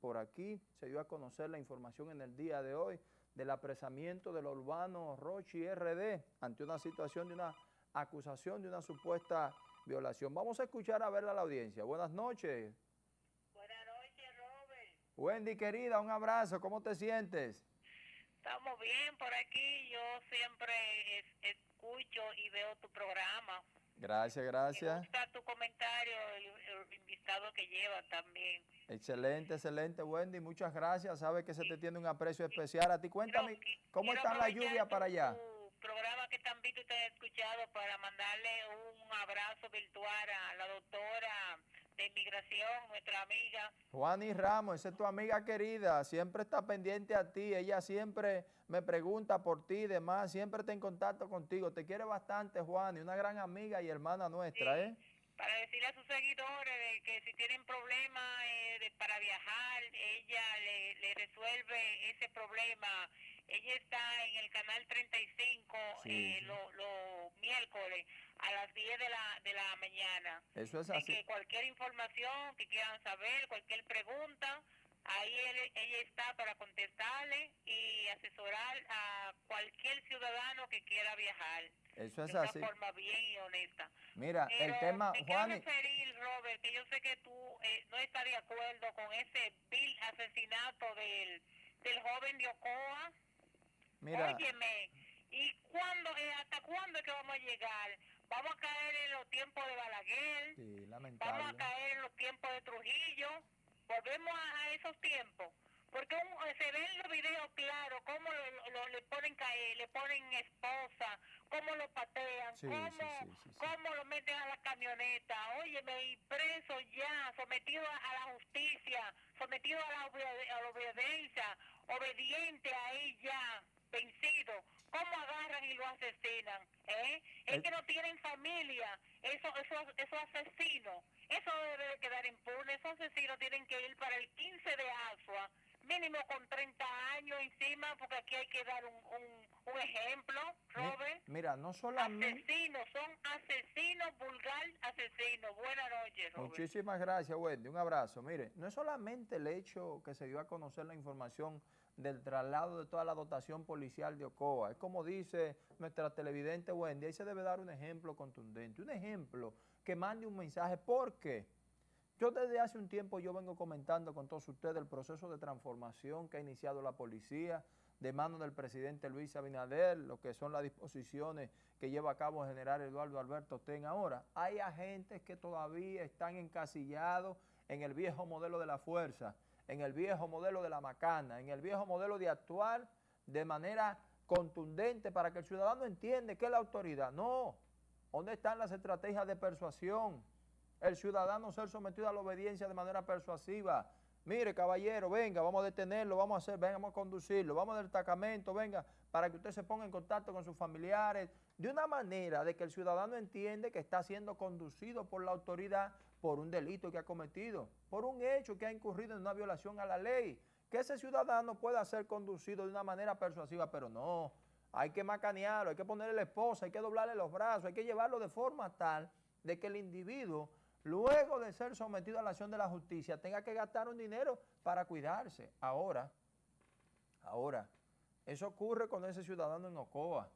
por aquí. Se dio a conocer la información en el día de hoy del apresamiento del urbano Rochi RD ante una situación de una acusación de una supuesta violación. Vamos a escuchar a verla a la audiencia. Buenas noches. Buenas noches, Robert. Wendy, querida, un abrazo. ¿Cómo te sientes? Estamos bien por aquí. Yo siempre escucho y veo tu programa. Gracias, gracias. Me gusta tu comentario, el, invitado que lleva también. Excelente, excelente, Wendy. Muchas gracias. Sabe que se te tiene un aprecio especial. A ti, cuéntame, ¿cómo está la lluvia para allá? programa que tan visto te he escuchado para mandarle un abrazo virtual a la doctora de inmigración, nuestra amiga. Juani Ramos, esa es tu amiga querida, siempre está pendiente a ti, ella siempre me pregunta por ti y demás, siempre está en contacto contigo, te quiere bastante Juani, una gran amiga y hermana nuestra, ¿eh? Para decirle a sus seguidores que si tienen problemas eh, para viajar, ella le, le resuelve ese problema ella está en el canal 35 eh, los miércoles a las 10 de la, de la mañana. Eso es así. que cualquier información que quieran saber, cualquier pregunta, ahí ella está para contestarle y asesorar a cualquier ciudadano que quiera viajar. Eso es de así. De una forma bien y honesta. Mira, el tema, te Juan... quiero referir, Robert, que yo sé que tú eh, no estás de acuerdo con ese vil asesinato del, del joven de Ocoa. Mira. Óyeme, ¿y cuándo, eh, hasta cuándo es que vamos a llegar? Vamos a caer en los tiempos de Balaguer. Sí, lamentable. Vamos a caer en los tiempos de Trujillo. Volvemos a, esos tiempos. Porque se ven los videos claros, cómo lo, le ponen caer, le ponen esposa, cómo lo patean, cómo, lo meten a la camioneta. Óyeme, y preso ya, sometido a, la justicia, sometido a la, a la obediencia, obediente ahí ya vencido, ¿cómo agarran y lo asesinan? ¿Eh? Es que no tienen familia, eso, eso, esos asesinos, eso debe de quedar impune, esos asesinos tienen que ir para el 15 de Asua, mínimo con 30 años encima, porque aquí hay que dar un, un, ejemplo, Robert. Mira, no solamente... Asesinos, son asesinos, vulgar asesinos. Buenas noches, Robert. Muchísimas gracias, Wendy. Un abrazo. Mire, no es solamente el hecho que se dio a conocer la información del traslado de toda la dotación policial de Ocoa. Es como dice nuestra televidente Wendy, ahí se debe dar un ejemplo contundente, un ejemplo que mande un mensaje. ¿Por qué? Yo desde hace un tiempo yo vengo comentando con todos ustedes el proceso de transformación que ha iniciado la policía de mano del presidente Luis Abinader, lo que son las disposiciones que lleva a cabo el general Eduardo Alberto Ten ahora. Hay agentes que todavía están encasillados en el viejo modelo de la fuerza, en el viejo modelo de la macana, en el viejo modelo de actuar de manera contundente para que el ciudadano entienda que es la autoridad. No, ¿dónde están las estrategias de persuasión? El ciudadano ser sometido a la obediencia de manera persuasiva. Mire, caballero, venga, vamos a detenerlo, vamos a hacer, venga, vamos a conducirlo, vamos del destacamento, venga, para que usted se ponga en contacto con sus familiares, de una manera de que el ciudadano entiende que está siendo conducido por la autoridad por un delito que ha cometido, por un hecho que ha incurrido en una violación a la ley, que ese ciudadano pueda ser conducido de una manera persuasiva, pero no, hay que macanearlo, hay que ponerle la esposa, hay que doblarle los brazos, hay que llevarlo de forma tal de que el individuo luego de ser sometido a la acción de la justicia, tenga que gastar un dinero para cuidarse. Ahora, ahora, eso ocurre con ese ciudadano en Ocoa.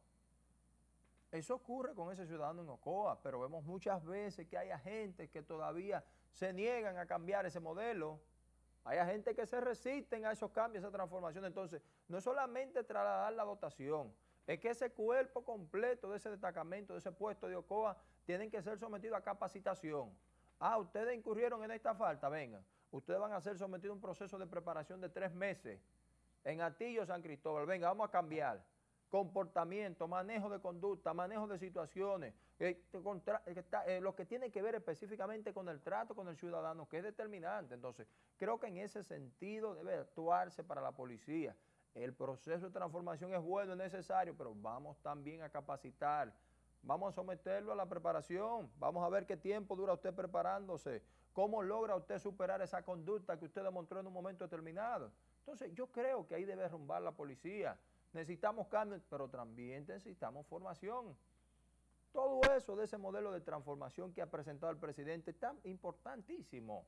Eso ocurre con ese ciudadano en Ocoa, pero vemos muchas veces que hay agentes que todavía se niegan a cambiar ese modelo. Hay agentes que se resisten a esos cambios, a esa transformación. Entonces, no es solamente trasladar la dotación, es que ese cuerpo completo de ese destacamento, de ese puesto de Ocoa, tienen que ser sometidos a capacitación. Ah, ustedes incurrieron en esta falta, venga. Ustedes van a ser sometidos a un proceso de preparación de tres meses en Atillo, San Cristóbal. Venga, vamos a cambiar. Comportamiento, manejo de conducta, manejo de situaciones, eh, eh, lo que tiene que ver específicamente con el trato con el ciudadano, que es determinante. Entonces, creo que en ese sentido debe actuarse para la policía. El proceso de transformación es bueno, es necesario, pero vamos también a capacitar Vamos a someterlo a la preparación, vamos a ver qué tiempo dura usted preparándose, cómo logra usted superar esa conducta que usted demostró en un momento determinado. Entonces yo creo que ahí debe rumbar la policía. Necesitamos cambios, pero también necesitamos formación. Todo eso de ese modelo de transformación que ha presentado el presidente es tan importantísimo.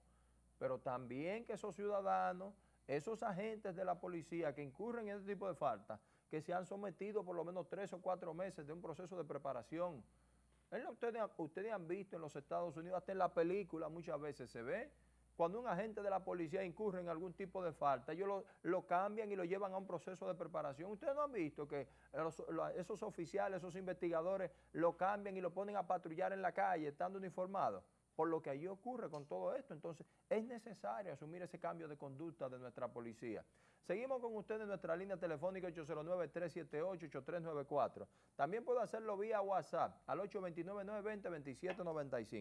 pero también que esos ciudadanos, esos agentes de la policía que incurren en este tipo de faltas, que se han sometido por lo menos tres o cuatro meses de un proceso de preparación. Ustedes, han visto en los Estados Unidos, hasta en la película muchas veces se ve, cuando un agente de la policía incurre en algún tipo de falta, ellos lo, lo, cambian y lo llevan a un proceso de preparación. Ustedes no han visto que esos oficiales, esos investigadores lo cambian y lo ponen a patrullar en la calle, estando uniformados por lo que allí ocurre con todo esto. Entonces, es necesario asumir ese cambio de conducta de nuestra policía. Seguimos con ustedes en nuestra línea telefónica 809-378-8394. También puede hacerlo vía WhatsApp al 829-920-2795.